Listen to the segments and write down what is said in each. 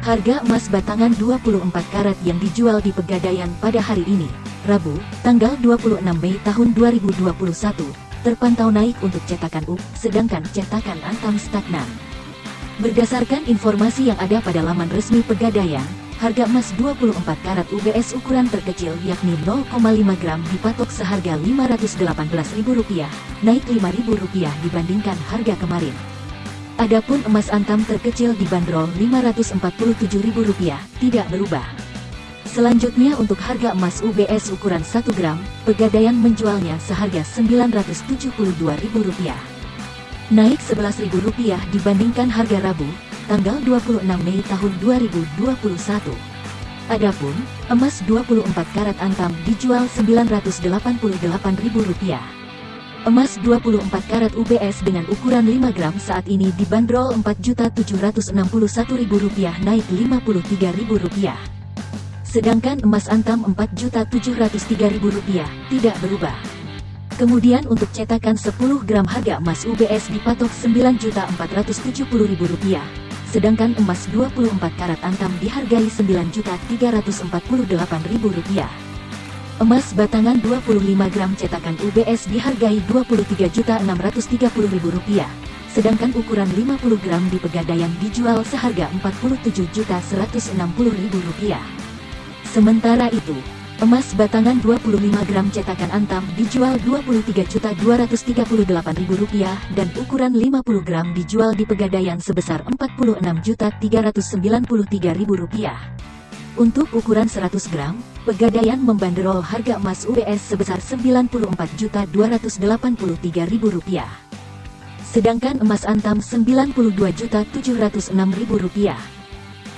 Harga emas batangan 24 karat yang dijual di Pegadaian pada hari ini, Rabu, tanggal 26 Mei tahun 2021, terpantau naik untuk cetakan U, sedangkan cetakan Antam stagnan. Berdasarkan informasi yang ada pada laman resmi Pegadaian, harga emas 24 karat UBS ukuran terkecil yakni 0,5 gram dipatok seharga Rp518.000, naik Rp5.000 dibandingkan harga kemarin. Adapun emas antam terkecil dibanderol Rp547.000, tidak berubah. Selanjutnya untuk harga emas UBS ukuran 1 gram, Pegadaian menjualnya seharga Rp972.000. Naik Rp11.000 dibandingkan harga Rabu, tanggal 26 Mei tahun 2021. Adapun, emas 24 karat antam dijual Rp988.000. Emas 24 karat UBS dengan ukuran 5 gram saat ini dibanderol Rp4.761.000 naik Rp53.000. Sedangkan emas antam Rp4.703.000 tidak berubah. Kemudian untuk cetakan 10 gram harga emas UBS dipatok Rp9.470.000. Sedangkan emas 24 karat antam dihargai Rp9.448.000. Emas batangan 25 gram cetakan UBS dihargai Rp23.630.000, sedangkan ukuran 50 gram di Pegadaian dijual seharga Rp47.160.000. Sementara itu, emas batangan 25 gram cetakan Antam dijual Rp23.238.000 dan ukuran 50 gram dijual di Pegadaian sebesar Rp46.393.000. Untuk ukuran 100 gram, Pegadaian membanderol harga emas UBS sebesar Rp92.283.000. Sedangkan emas antam Rp92.706.000.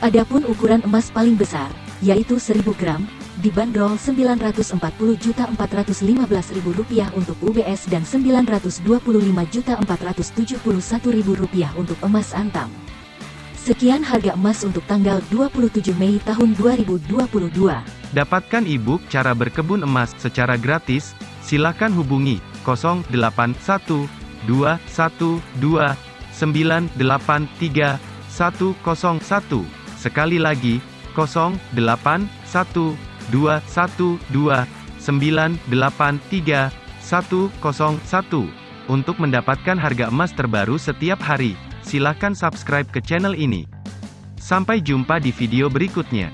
Adapun ukuran emas paling besar, yaitu 1000 gram, dibanderol Rp940.415.000 untuk UBS dan Rp925.471.000 untuk emas antam. Sekian harga emas untuk tanggal 27 Mei tahun 2022. Dapatkan e-book cara berkebun emas secara gratis, silakan hubungi 081212983101. Sekali lagi, 081212983101. Untuk mendapatkan harga emas terbaru setiap hari. Silahkan subscribe ke channel ini. Sampai jumpa di video berikutnya.